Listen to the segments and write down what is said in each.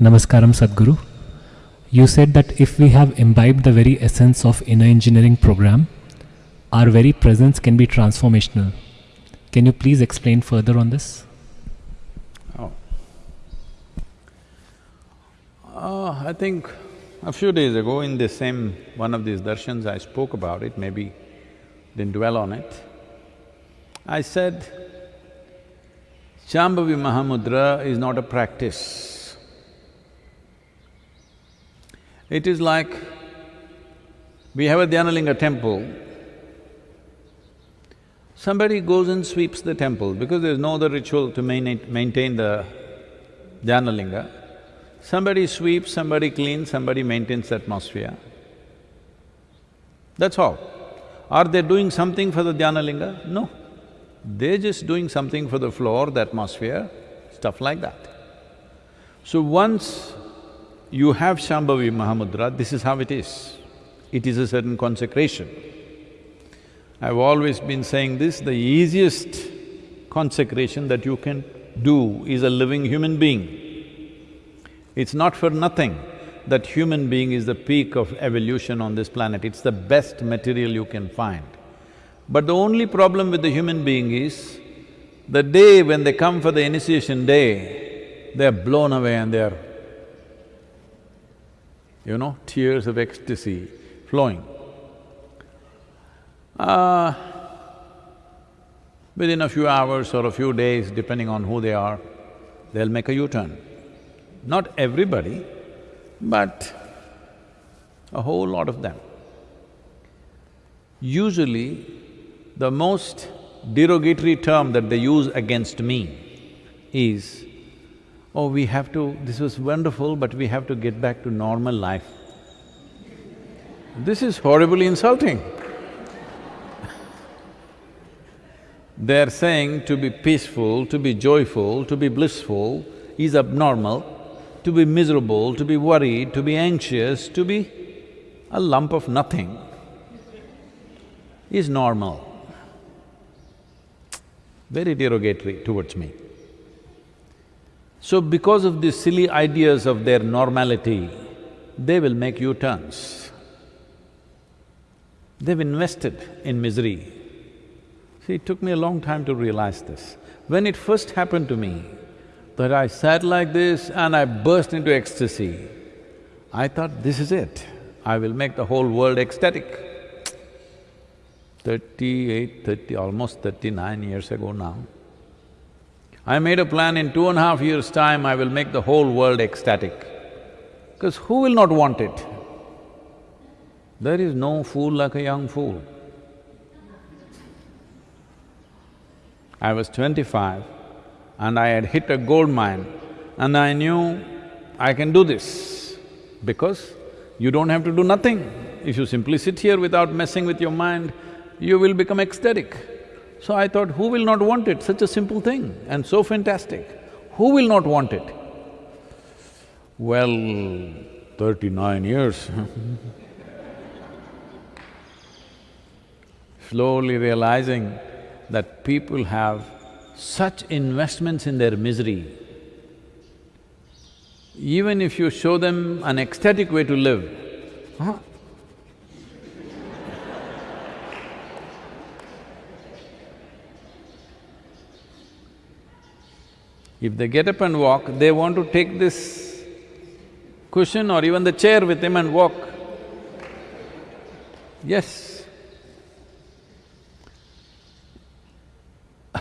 Namaskaram Sadhguru. You said that if we have imbibed the very essence of inner engineering program, our very presence can be transformational. Can you please explain further on this? Oh. Uh, I think a few days ago in the same one of these darshans I spoke about it, maybe didn't dwell on it. I said, Shambhavi Mahamudra is not a practice. It is like, we have a Dhyanalinga temple, somebody goes and sweeps the temple because there's no other ritual to maintain the Dhyanalinga. Somebody sweeps, somebody cleans, somebody maintains the atmosphere. That's all. Are they doing something for the Dhyanalinga? No. They're just doing something for the floor, the atmosphere, stuff like that. So once you have Shambhavi Mahamudra, this is how it is. It is a certain consecration. I've always been saying this, the easiest consecration that you can do is a living human being. It's not for nothing that human being is the peak of evolution on this planet, it's the best material you can find. But the only problem with the human being is, the day when they come for the initiation day, they're blown away and they're, you know, tears of ecstasy flowing. Uh, within a few hours or a few days, depending on who they are, they'll make a U-turn. Not everybody, but a whole lot of them. Usually, the most derogatory term that they use against me is, oh, we have to… this was wonderful, but we have to get back to normal life. This is horribly insulting. They're saying to be peaceful, to be joyful, to be blissful is abnormal, to be miserable, to be worried, to be anxious, to be a lump of nothing is normal very derogatory towards me. So because of these silly ideas of their normality, they will make U-turns. They've invested in misery. See, it took me a long time to realize this. When it first happened to me, that I sat like this and I burst into ecstasy, I thought, this is it. I will make the whole world ecstatic thirty-eight, thirty, almost thirty-nine years ago now. I made a plan in two and a half years' time, I will make the whole world ecstatic. Because who will not want it? There is no fool like a young fool. I was twenty-five and I had hit a gold mine and I knew I can do this because you don't have to do nothing. If you simply sit here without messing with your mind, you will become ecstatic. So I thought, who will not want it? Such a simple thing and so fantastic. Who will not want it? Well, thirty-nine years Slowly realizing that people have such investments in their misery, even if you show them an ecstatic way to live, huh? If they get up and walk, they want to take this cushion or even the chair with him and walk. Yes.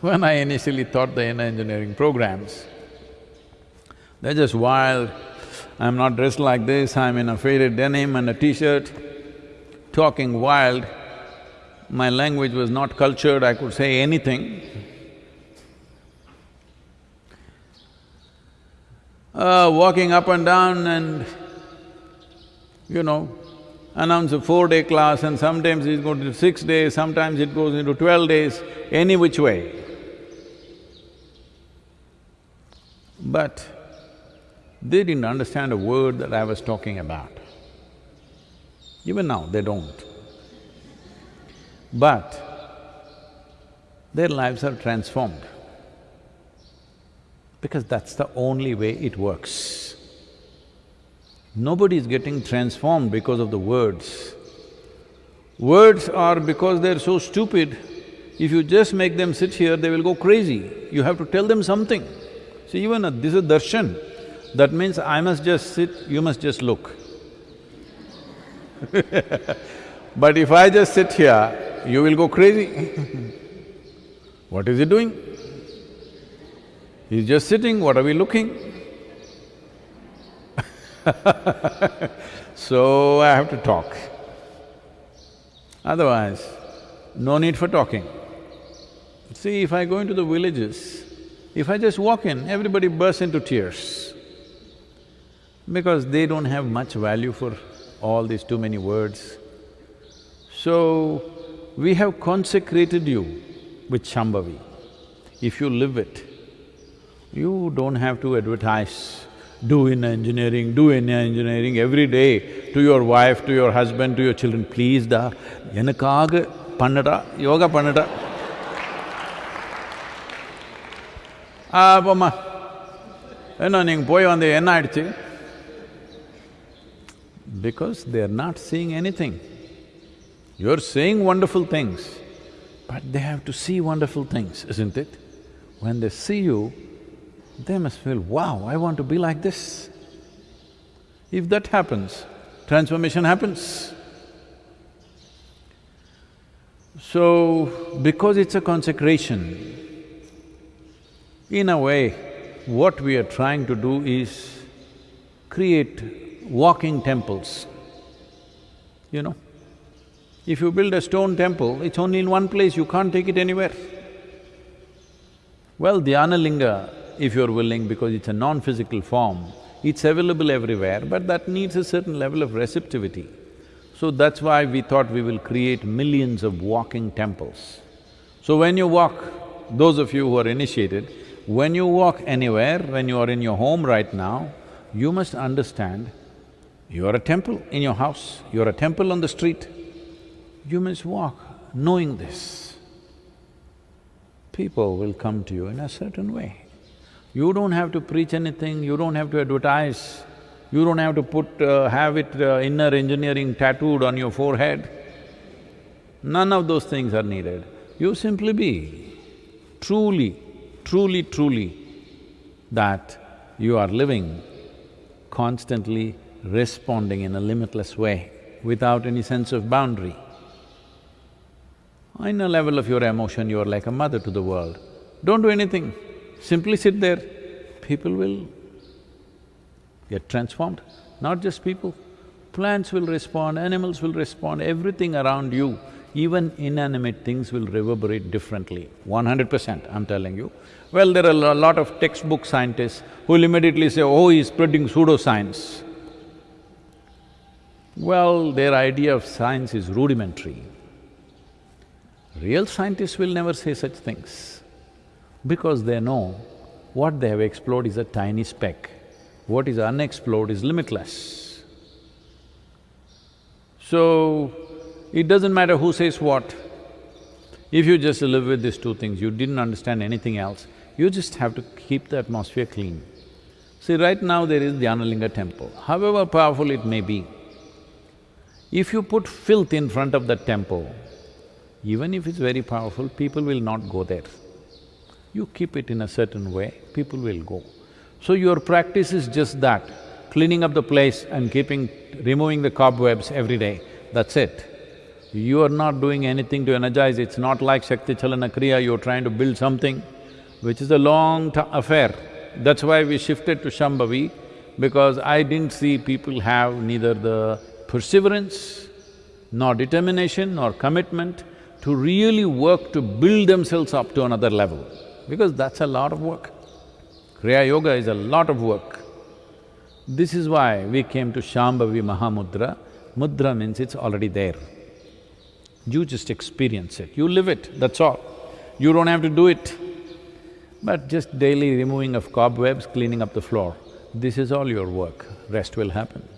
when I initially taught the inner engineering programs, they're just wild. I'm not dressed like this, I'm in a faded denim and a t-shirt, talking wild. My language was not cultured, I could say anything. Uh, walking up and down and, you know, announce a four-day class and sometimes it's going to six days, sometimes it goes into twelve days, any which way. But they didn't understand a word that I was talking about. Even now, they don't. But their lives are transformed. Because that's the only way it works. Nobody is getting transformed because of the words. Words are because they're so stupid, if you just make them sit here, they will go crazy. You have to tell them something. See, even a, this is darshan, that means I must just sit, you must just look. but if I just sit here, you will go crazy What is he doing? He's just sitting, what are we looking? so I have to talk. Otherwise, no need for talking. See, if I go into the villages, if I just walk in, everybody bursts into tears because they don't have much value for all these too many words. So, we have consecrated you with Shambhavi. If you live it, you don't have to advertise, do in engineering, do in engineering every day to your wife, to your husband, to your children, please da, எனக்காக பண்ணடா, yoga பண்ணடா. ஆ போம்மா என்ன நீங்க போய் வந்து என்ன ஆயிடுச்சு because they are not seeing anything. You're saying wonderful things, but they have to see wonderful things, isn't it? When they see you, they must feel, wow, I want to be like this. If that happens, transformation happens. So, because it's a consecration, in a way, what we are trying to do is create walking temples, you know. If you build a stone temple, it's only in one place, you can't take it anywhere. Well, Dhyana Linga, if you're willing, because it's a non-physical form, it's available everywhere, but that needs a certain level of receptivity. So that's why we thought we will create millions of walking temples. So when you walk, those of you who are initiated, when you walk anywhere, when you are in your home right now, you must understand you are a temple in your house, you are a temple on the street. You must walk knowing this. People will come to you in a certain way. You don't have to preach anything, you don't have to advertise, you don't have to put… Uh, have it uh, inner engineering tattooed on your forehead. None of those things are needed. You simply be truly, truly, truly that you are living constantly responding in a limitless way without any sense of boundary. In a level of your emotion, you are like a mother to the world. Don't do anything, simply sit there, people will get transformed. Not just people, plants will respond, animals will respond, everything around you, even inanimate things will reverberate differently, one hundred percent, I'm telling you. Well, there are a lot of textbook scientists who will immediately say, oh, he's spreading pseudoscience. Well, their idea of science is rudimentary. Real scientists will never say such things because they know what they have explored is a tiny speck. What is unexplored is limitless. So, it doesn't matter who says what. If you just live with these two things, you didn't understand anything else, you just have to keep the atmosphere clean. See, right now there is Dhyanalinga temple, however powerful it may be, if you put filth in front of that temple, even if it's very powerful, people will not go there. You keep it in a certain way, people will go. So your practice is just that, cleaning up the place and keeping… removing the cobwebs every day, that's it. You are not doing anything to energize, it's not like Shakti Chalana Kriya, you're trying to build something, which is a long affair. That's why we shifted to Shambhavi, because I didn't see people have neither the perseverance, nor determination, nor commitment to really work to build themselves up to another level, because that's a lot of work. Kriya Yoga is a lot of work. This is why we came to Shambhavi Mahamudra. Mudra means it's already there. You just experience it, you live it, that's all. You don't have to do it. But just daily removing of cobwebs, cleaning up the floor, this is all your work, rest will happen.